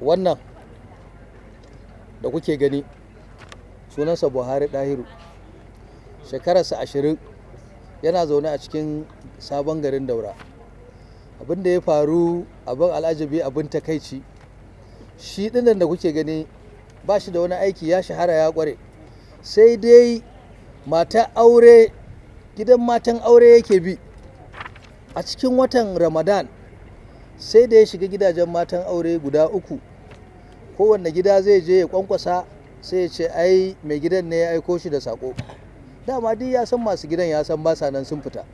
wannan da kuke gani sunansa buhari ɗahiru shekararsa ashirin yana zaune a cikin sabon garin daura. Abin da ya faru abin al'ajabi abin takaici shi ɗin nan da kuke gani ba shi da wani aiki ya shahara ya ƙware sai dai mata aure gidan matan aure yake bi. A cikin watan ramadan sai da ya shiga gidajen matan aure guda uku. Kowanne gida zai je ya kwankwasa sai ya ce ai mai gidan ne ya aiko shi da sako dama duk ya san masu gidan ya san basa nan sun fita.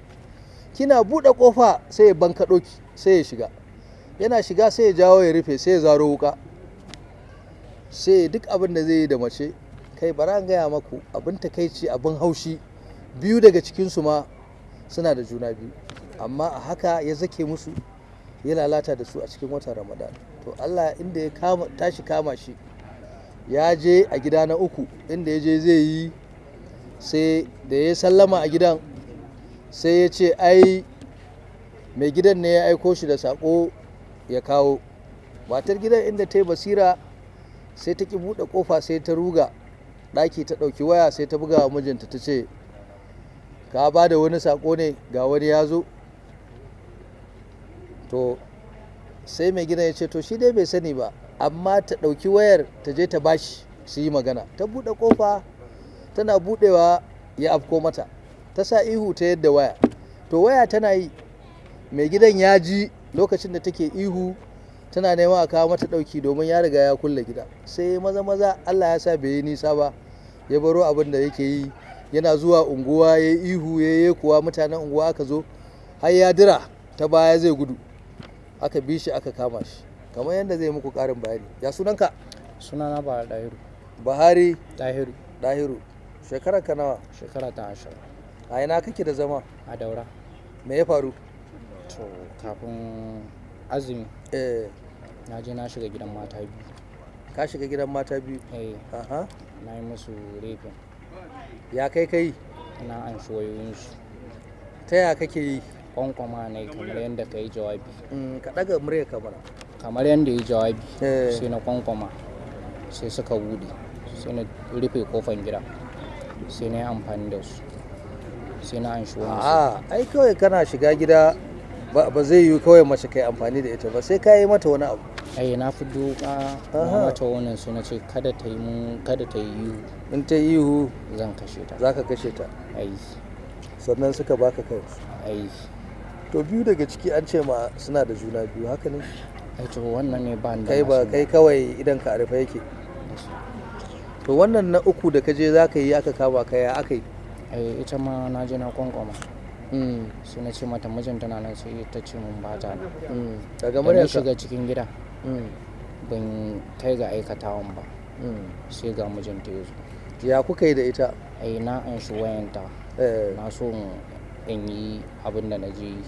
Kina buɗe ƙofa sai ya bankaɗo ki sai ya shiga. Yana shiga sai ya jawo ya rufe sai ya zaro wuka sai duk abin da zai yi da mace. Kai bara an gaya maku abin takaici abin haushi. Biyu daga cikinsu ma suna da juna biyu. Amma a haka ya zake musu. Ya lalata da su a cikin watan ramadan. To allah inda ya tashi kama shi ya je a gida na uku inda ya je zai yi sai da ya sallama a gidan sai ya ce ai mai gidan ne ya aiko shi da sako ya kawo. Matar gidan inda ta yi basira sai ta ki buɗe ƙofa sai ta ruga ɗaki ta ɗauki waya sai ta buga wa mijinta ta ce ka ba da wani sako ne ga wani ya zo. To sai mai gidan ya ce to shi dai bai sani ba amma ta ɗauki wayar ta je ta bashi su yi magana. Ta buɗe ƙofa tana buɗewa ya afko mata. Ta sa ihu ta yadda waya. To waya tana yi mai gidan ya ji lokacin da take ihu tana neman a kawo mata ɗauki domin ya riga ya kulle gida. Sai maza maza allah ya sa bai yi nisa ba ya baro abin da yake yi. Yana zuwa unguwa ya yi ihu ya yi kuwa mutanen unguwa aka zo har ya dira ta baya zai gudu. Aka bi shi aka kama shi. Kamar yadda zai muku ƙarin bayani. Ya sunanka? Sunana ba ɗahiru buhari? Ɗahiru dahiru. Shekarar ka nawa? Shekara ta ashirin. A ina kake da zama? A daura. Me ya faru? To kafin azumi eh. na je na shiga gidan mata biyu. Ka shiga gidan mata biyu? Eh. Aha. Na yi musu refin ya kai kai na an shi wayoyinsu. Ta ya kake yi? Kwankwama ne kamar yadda ka yi jawabi. Mm, ka ɗaga murya kamar kamar yadda ya yi jawabi Eh. sai na kwankwama sai suka buɗe sai na rufe kofan gida sai na yi amfani da su sai na an shi wani a ai kawai kana shiga gida ba zai yi kawai mace kai amfani da ita ba sai ka yi mata wani abu. Ai na fi doka mata wannan sai na ce kada ta yi mun kada ta yi ihu. In ta yi ihu zan kashe ta. za ka kashe ta. Ai. Sannan suka baka kai. Ai. To biyu daga ciki an ce ma suna da juna biyu haka ne? Ai to wannan ne ba ni da kai ba kai kawai idan ka rufe yake. To wannan na uku da ka je za ka yi aka kama ka ya aka yi? Ai ita ma na je na kwankwama. Mm, sai na ce mata mijinta na nan sai ta ce mun ba ta nan. Mm. daga muryarka? shiga cikin gida Mm, ban kai ga aikatawan ba. Sai ga mijinta ya zo. Ya kuka yi da ita? Ai na an shi wayanta. Eh, na so in- yi abin da na je yi.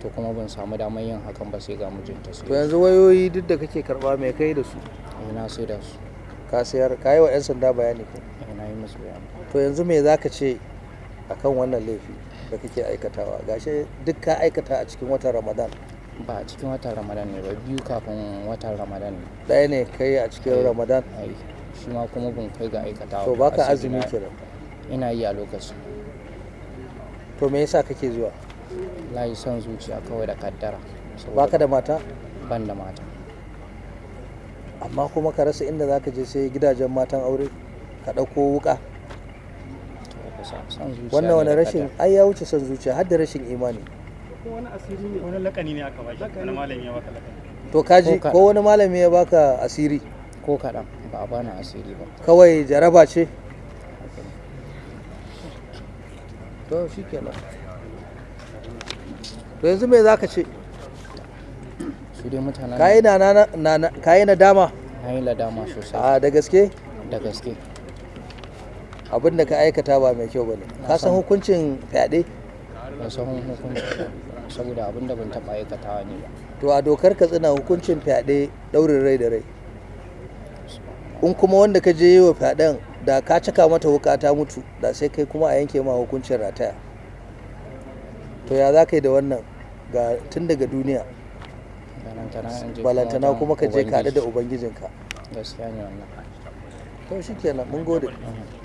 To kuma ban samu damar yin hakan ba sai ga mijinta sai to yanzu wayoyi duk da kake karɓa mai kai da su? Ai na sai da su. Ka sayar ka yi wa 'yan sanda bayani ko? Ai na yi musu bayani. To yanzu me za ka ce akan wannan laifi da kake aikatawa? Gashi duk ka aikata a cikin watan ramadan. Ba a cikin watan ramadan ne ba biyu kafin watan ramadan ne. Ɗaya ne kai a cikin Eh. ramadan? shi ma kuma ban kai ga aikatawa to ba baka azumi ina- kenan. Ina yi a lokacin to me yasa kake zuwa? Layi son zuciya kawai da kaddara baka da mata? ban da mata. Amma kuma ka rasa inda zaka je sai gidajen matan aure ka ɗauko wuka wannan wani rashin? Ai ya wuce son zuciya har da rashin imani. Wani asiri ne wani lakani ne aka bashi wani malami ya baka lakani? To kaji Ko wani malami ya baka asiri? Ko kaɗan ba a bani asiri ba. Kawai jaraba ce? To shi kenan. To yanzu me zaka ce? Su dai mutanen na- kayi nadama? Na yi ladama sosai. A da gaske? Da gaske. Abin da ka aikata ba mai kyau ba ne ka san hukuncin fyaɗe? Ban san hukunci ba saboda abin da ban taɓa aikatawa ne ba. To a dokar ka tsina hukuncin fyaɗe ɗaurin rai da rai. In kuma wanda ka je yi wa fyaɗen da ka caka mata wuka ta mutu da sai kai kuma a yanke ma hukuncin rataya. To ya za ka yi da wannan? Ga tun daga duniya. Balantana kuma ka je ka da Ubangiji. ubangijinka. To shikenan mun gode. Mhm.